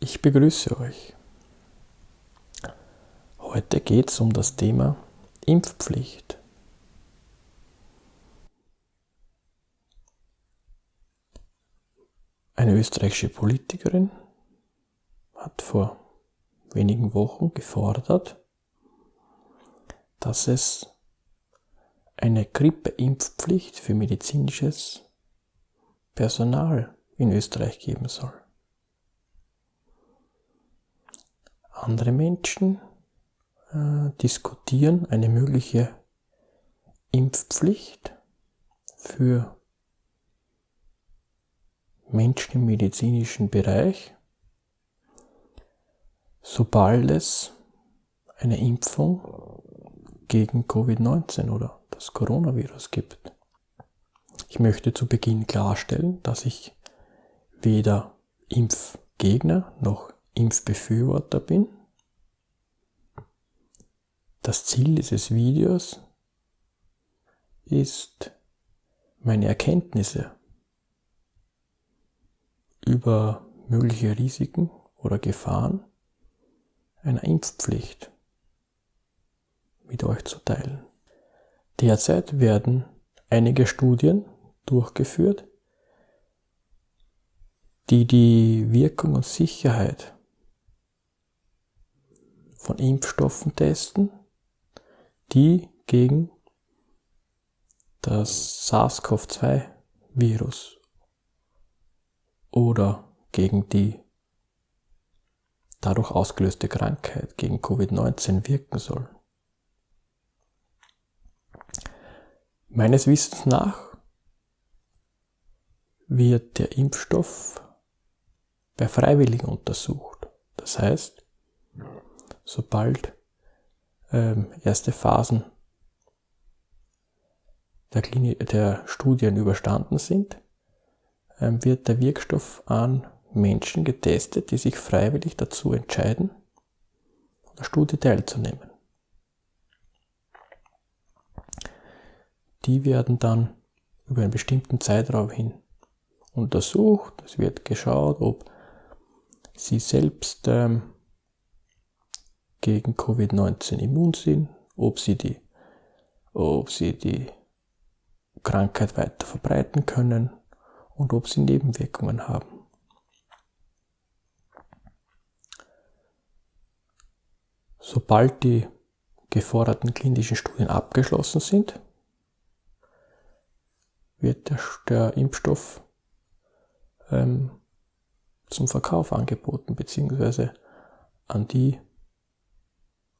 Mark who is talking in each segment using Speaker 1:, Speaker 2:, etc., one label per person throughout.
Speaker 1: Ich begrüße euch. Heute geht es um das Thema Impfpflicht. Eine österreichische Politikerin hat vor wenigen Wochen gefordert, dass es eine Grippeimpfpflicht für medizinisches Personal in Österreich geben soll. Andere Menschen äh, diskutieren eine mögliche Impfpflicht für Menschen im medizinischen Bereich, sobald es eine Impfung gegen Covid-19 oder das Coronavirus gibt. Ich möchte zu Beginn klarstellen, dass ich weder Impfgegner noch Impfbefürworter bin. Das Ziel dieses Videos ist, meine Erkenntnisse über mögliche Risiken oder Gefahren einer Impfpflicht mit euch zu teilen. Derzeit werden einige Studien durchgeführt, die die Wirkung und Sicherheit von Impfstoffen testen, die gegen das SARS-CoV-2-Virus oder gegen die dadurch ausgelöste Krankheit, gegen Covid-19 wirken soll. Meines Wissens nach wird der Impfstoff bei Freiwilligen untersucht. Das heißt, sobald ähm, erste Phasen der, Klinik, der Studien überstanden sind, ähm, wird der Wirkstoff an Menschen getestet, die sich freiwillig dazu entscheiden, an der Studie teilzunehmen. Die werden dann über einen bestimmten Zeitraum hin untersucht. Es wird geschaut, ob sie selbst ähm, gegen Covid-19 immun sind, ob sie die, ob sie die Krankheit weiter verbreiten können und ob sie Nebenwirkungen haben. Sobald die geforderten klinischen Studien abgeschlossen sind, wird der, der Impfstoff ähm, zum Verkauf angeboten, beziehungsweise an die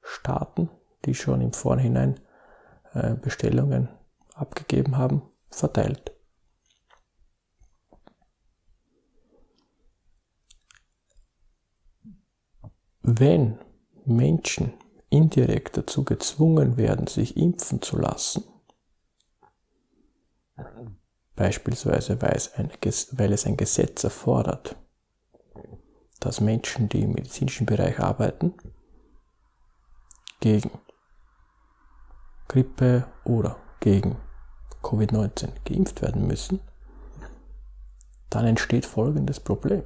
Speaker 1: Staaten, die schon im Vorhinein äh, Bestellungen abgegeben haben, verteilt. Wenn Menschen indirekt dazu gezwungen werden, sich impfen zu lassen, Beispielsweise weil es, ein, weil es ein Gesetz erfordert, dass Menschen, die im medizinischen Bereich arbeiten, gegen Grippe oder gegen Covid-19 geimpft werden müssen, dann entsteht folgendes Problem.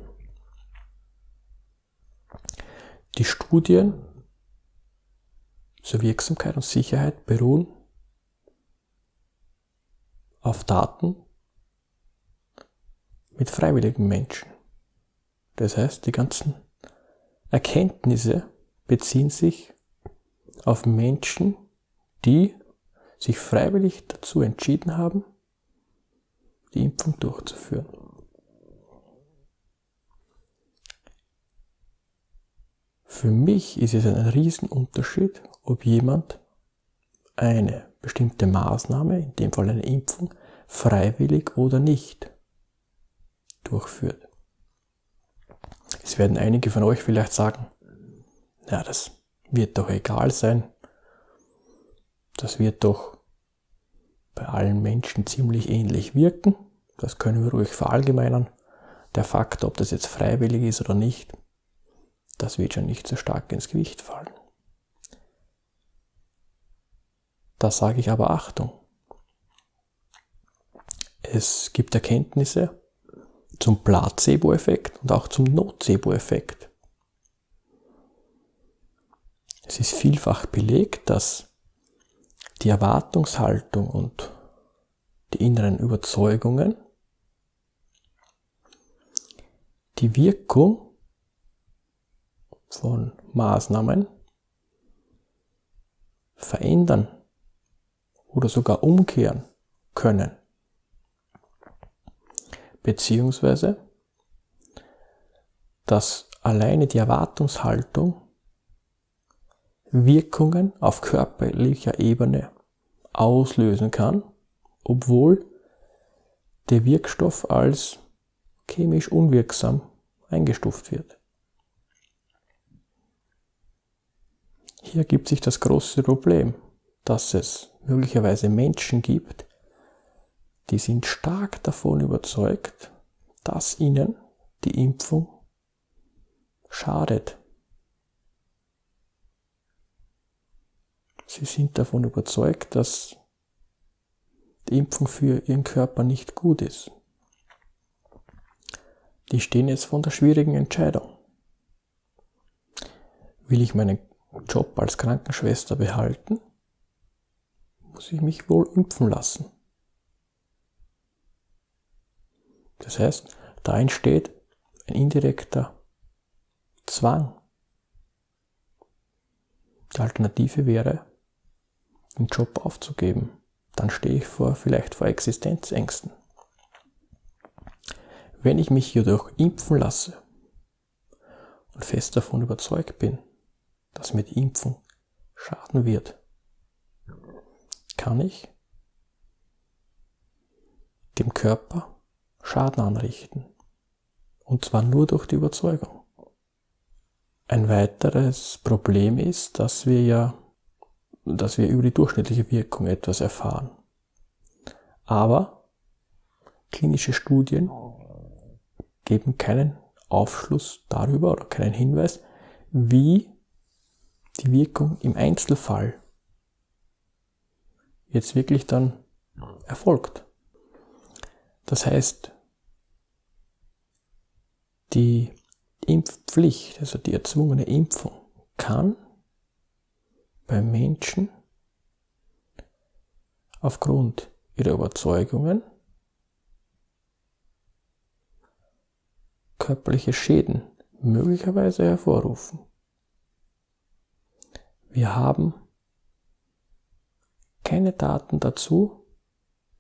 Speaker 1: Die Studien zur Wirksamkeit und Sicherheit beruhen auf Daten mit freiwilligen Menschen. Das heißt, die ganzen Erkenntnisse beziehen sich auf Menschen, die sich freiwillig dazu entschieden haben, die Impfung durchzuführen. Für mich ist es ein Riesenunterschied, ob jemand eine bestimmte Maßnahme, in dem Fall eine Impfung, freiwillig oder nicht durchführt. Es werden einige von euch vielleicht sagen, ja, das wird doch egal sein. Das wird doch bei allen Menschen ziemlich ähnlich wirken. Das können wir ruhig verallgemeinern. Der Fakt, ob das jetzt freiwillig ist oder nicht, das wird schon nicht so stark ins Gewicht fallen. Da sage ich aber Achtung. Es gibt Erkenntnisse zum Placebo-Effekt und auch zum Nocebo-Effekt Es ist vielfach belegt, dass die Erwartungshaltung und die inneren Überzeugungen die Wirkung von Maßnahmen verändern oder sogar umkehren können. Beziehungsweise, dass alleine die Erwartungshaltung Wirkungen auf körperlicher Ebene auslösen kann, obwohl der Wirkstoff als chemisch unwirksam eingestuft wird. Hier gibt sich das große Problem, dass es möglicherweise Menschen gibt, die sind stark davon überzeugt, dass ihnen die Impfung schadet. Sie sind davon überzeugt, dass die Impfung für ihren Körper nicht gut ist. Die stehen jetzt vor der schwierigen Entscheidung. Will ich meinen Job als Krankenschwester behalten? Muss ich mich wohl impfen lassen? Das heißt, da entsteht ein indirekter Zwang. Die Alternative wäre, den Job aufzugeben. Dann stehe ich vor, vielleicht vor Existenzängsten. Wenn ich mich jedoch impfen lasse und fest davon überzeugt bin, dass mir die Impfung schaden wird, kann ich dem Körper Schaden anrichten. Und zwar nur durch die Überzeugung. Ein weiteres Problem ist, dass wir ja, dass wir über die durchschnittliche Wirkung etwas erfahren. Aber klinische Studien geben keinen Aufschluss darüber oder keinen Hinweis, wie die Wirkung im Einzelfall jetzt wirklich dann erfolgt. Das heißt, die Impfpflicht, also die erzwungene Impfung, kann bei Menschen aufgrund ihrer Überzeugungen körperliche Schäden möglicherweise hervorrufen. Wir haben keine Daten dazu,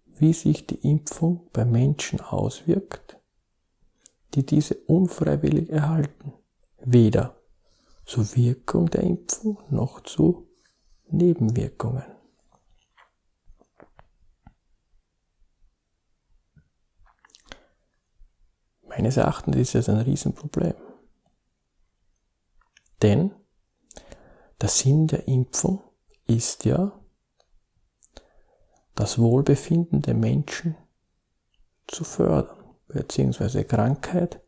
Speaker 1: wie sich die Impfung bei Menschen auswirkt, die diese unfreiwillig erhalten. Weder zur Wirkung der Impfung noch zu Nebenwirkungen. Meines Erachtens ist es ein Riesenproblem. Denn der Sinn der Impfung ist ja, das Wohlbefinden der Menschen zu fördern, beziehungsweise Krankheit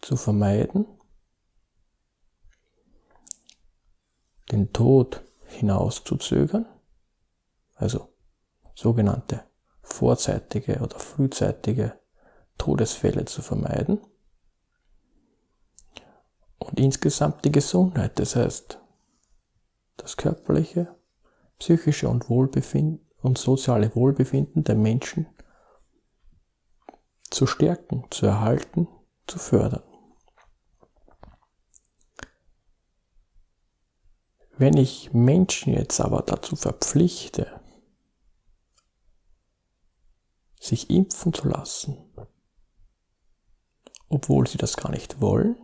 Speaker 1: zu vermeiden, den Tod hinauszuzögern, also sogenannte vorzeitige oder frühzeitige Todesfälle zu vermeiden und insgesamt die Gesundheit, das heißt das körperliche, psychische und Wohlbefinden und soziale Wohlbefinden der Menschen zu stärken, zu erhalten, zu fördern. Wenn ich Menschen jetzt aber dazu verpflichte, sich impfen zu lassen, obwohl sie das gar nicht wollen,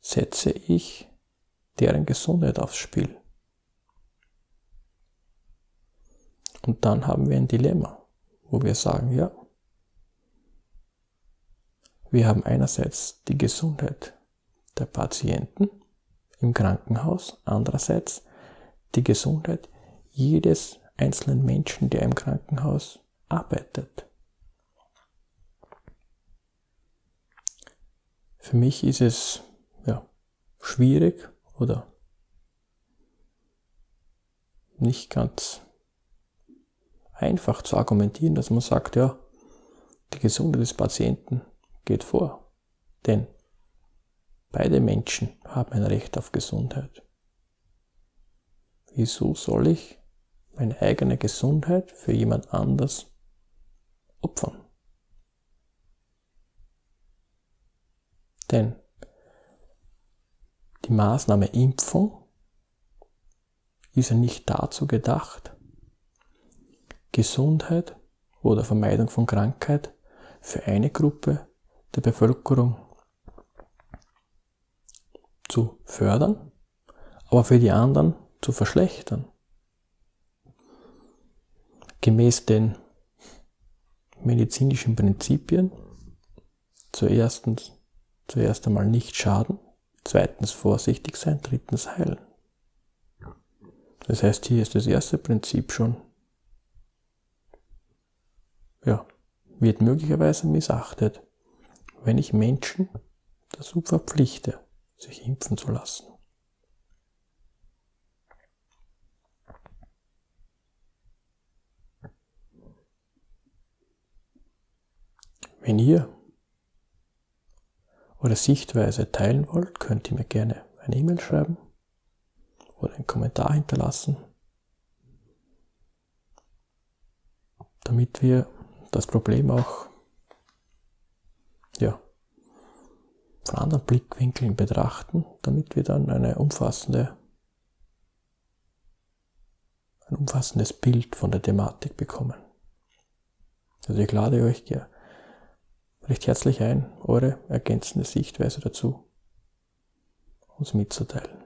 Speaker 1: setze ich deren Gesundheit aufs Spiel. Und dann haben wir ein Dilemma, wo wir sagen, ja, wir haben einerseits die Gesundheit der Patienten im Krankenhaus, andererseits die Gesundheit jedes einzelnen Menschen, der im Krankenhaus arbeitet. Für mich ist es ja, schwierig oder nicht ganz einfach zu argumentieren, dass man sagt, ja, die Gesundheit des Patienten geht vor. Denn Beide Menschen haben ein Recht auf Gesundheit. Wieso soll ich meine eigene Gesundheit für jemand anders opfern? Denn die Maßnahme Impfung ist ja nicht dazu gedacht, Gesundheit oder Vermeidung von Krankheit für eine Gruppe der Bevölkerung zu fördern, aber für die anderen zu verschlechtern. Gemäß den medizinischen Prinzipien zuerst, zuerst einmal nicht schaden, zweitens vorsichtig sein, drittens heilen. Das heißt, hier ist das erste Prinzip schon, ja, wird möglicherweise missachtet, wenn ich Menschen dazu verpflichte, sich impfen zu lassen. Wenn ihr eure Sichtweise teilen wollt, könnt ihr mir gerne eine E-Mail schreiben oder einen Kommentar hinterlassen, damit wir das Problem auch ja, von anderen Blickwinkeln betrachten, damit wir dann eine umfassende, ein umfassendes Bild von der Thematik bekommen. Also ich lade euch recht herzlich ein, eure ergänzende Sichtweise dazu uns mitzuteilen.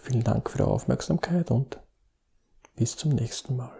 Speaker 1: Vielen Dank für eure Aufmerksamkeit und bis zum nächsten Mal.